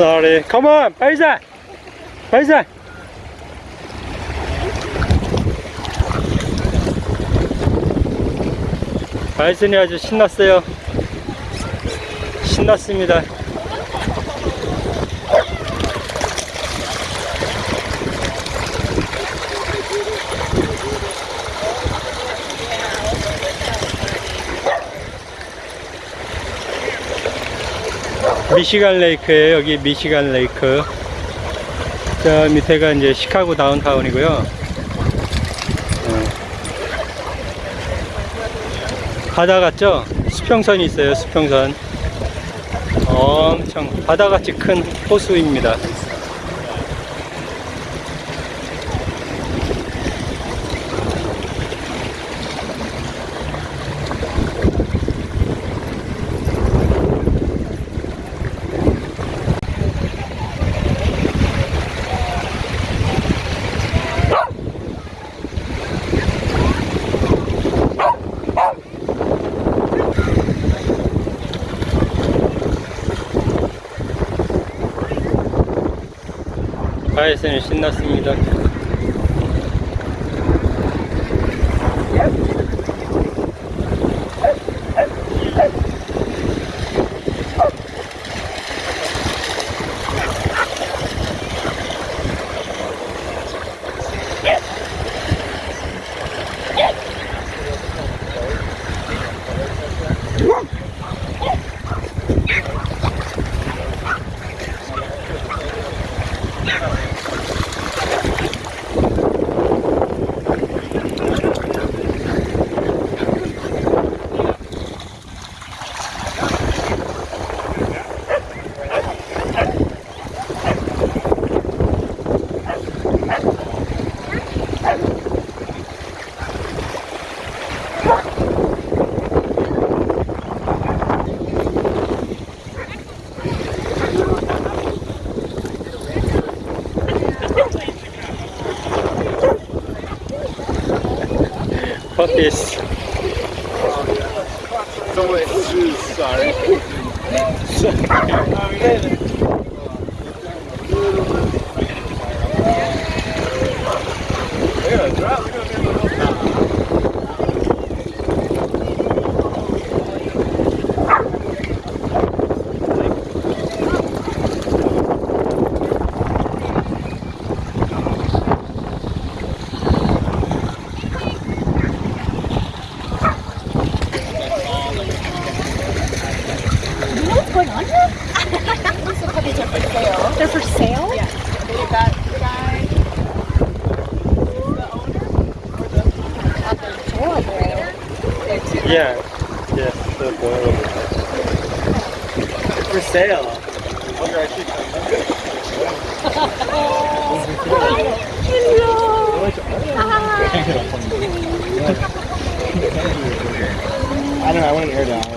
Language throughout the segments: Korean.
Sorry. Come on, 바이자. 바이자. 바이슨이 아주 신났어요. 신났습니다. 미시간 레이크에요. 여기 미시간 레이크. 저 밑에가 이제 시카고 다운타운이고요. 어. 바다 같죠? 수평선이 있어요. 수평선. 엄청 바다같이 큰 호수입니다. 바이슨이 신났습니다. puppies. Sorry. Sorry. Adorable. Yeah. Yes, so adorable. For sale. Wonder I should I don't know, I want an air down.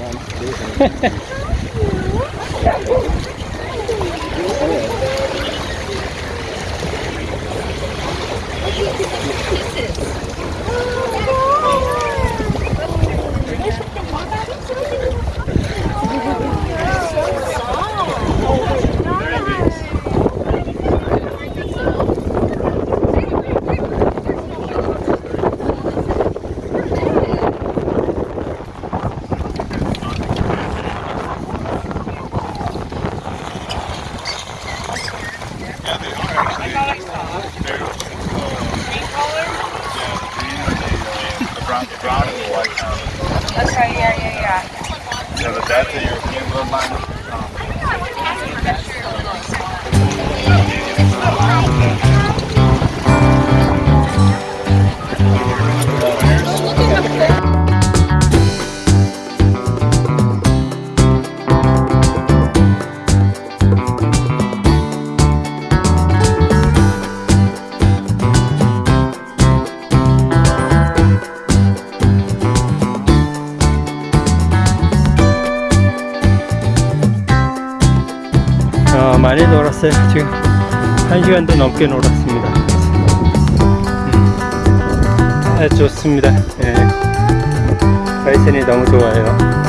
Brown, brown and white. Okay, yeah, yeah, yeah. yeah, but that's a European bloodline. 놀았어요. 지금 한 시간도 넘게 놀았습니다. 음. 아, 좋습니다. 예. 바이슨이 너무 좋아요.